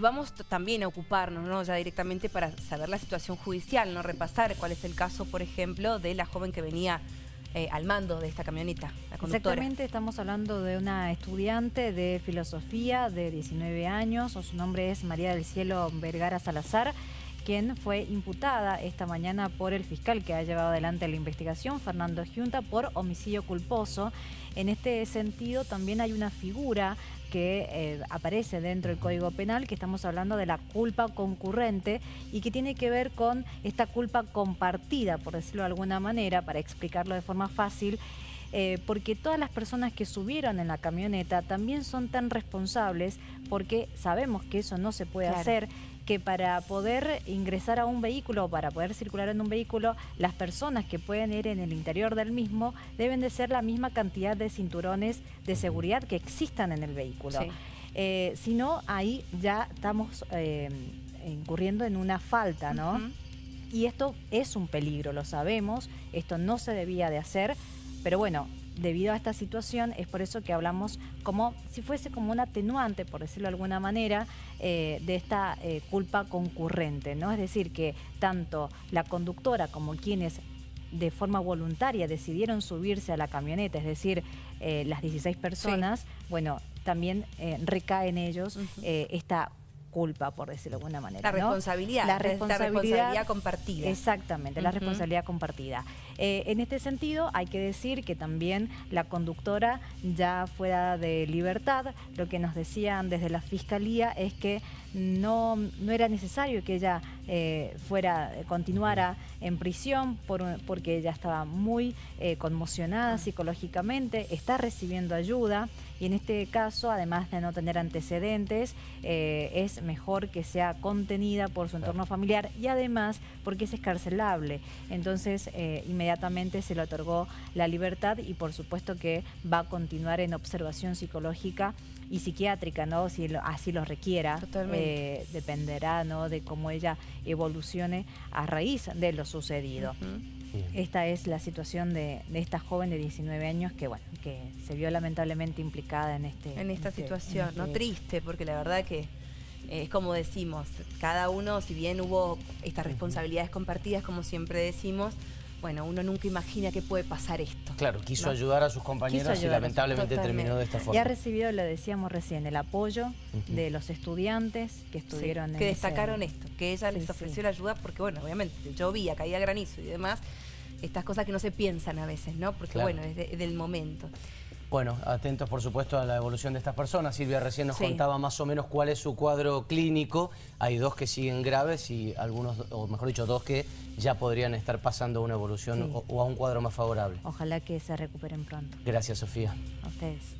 Vamos también a ocuparnos, ¿no? ya directamente para saber la situación judicial, no repasar cuál es el caso, por ejemplo, de la joven que venía eh, al mando de esta camioneta, la conductora. Exactamente, estamos hablando de una estudiante de filosofía de 19 años, su nombre es María del Cielo Vergara Salazar, quien fue imputada esta mañana por el fiscal que ha llevado adelante la investigación, Fernando Junta, por homicidio culposo. En este sentido también hay una figura que eh, aparece dentro del Código Penal, que estamos hablando de la culpa concurrente y que tiene que ver con esta culpa compartida, por decirlo de alguna manera, para explicarlo de forma fácil, eh, porque todas las personas que subieron en la camioneta también son tan responsables porque sabemos que eso no se puede hacer, que para poder ingresar a un vehículo o para poder circular en un vehículo, las personas que pueden ir en el interior del mismo deben de ser la misma cantidad de cinturones de seguridad que existan en el vehículo. Eh, si no, ahí ya estamos eh, incurriendo en una falta, ¿no? Y esto es un peligro, lo sabemos, esto no se debía de hacer, pero bueno, debido a esta situación es por eso que hablamos como si fuese como un atenuante, por decirlo de alguna manera, eh, de esta eh, culpa concurrente, ¿no? Es decir, que tanto la conductora como quienes de forma voluntaria decidieron subirse a la camioneta, es decir, eh, las 16 personas, bueno, también recae en ellos esta culpa, por decirlo de alguna manera. La responsabilidad, la responsabilidad, compartida. Exactamente, la responsabilidad compartida. Eh, en este sentido, hay que decir que también la conductora ya fuera de libertad, lo que nos decían desde la Fiscalía es que no, no era necesario que ella eh, fuera, continuara en prisión porque ella estaba muy eh, conmocionada psicológicamente, está recibiendo ayuda y en este caso, además de no tener antecedentes, es mejor que sea contenida por su entorno familiar y además porque es escarcelable. Entonces, eh, inmediatamente se le otorgó la libertad y por supuesto que va a continuar en observación psicológica y psiquiátrica, ¿no? Si así lo requiera, eh, dependerá ¿no? de cómo ella evolucione a raíz de lo sucedido. Esta es la situación de, esta joven de 19 años que, bueno, que se vio lamentablemente implicada en este... En esta este, situación, ¿no? Este Triste, porque la verdad que es como decimos, cada uno, si bien hubo estas responsabilidades compartidas, como siempre decimos, bueno, uno nunca imagina que puede pasar esto. Claro, quiso ayudar a sus compañeros y lamentablemente terminó de esta forma. Y ha recibido, lo decíamos recién, el apoyo de los estudiantes que estuvieron en Que destacaron esto, que ella les ofreció la ayuda porque, bueno, obviamente llovía, caía granizo y demás, estas cosas que no se piensan a veces, ¿no? Porque, bueno, es del momento. Bueno, atentos por supuesto a la evolución de estas personas. Silvia recién nos contaba más o menos cuál es su cuadro clínico. Hay dos que siguen graves y algunos, o mejor dicho, dos que ya podrían estar pasando a una evolución o, o, a un cuadro más favorable. Ojalá que se recuperen pronto. Gracias, Sofía. A ustedes.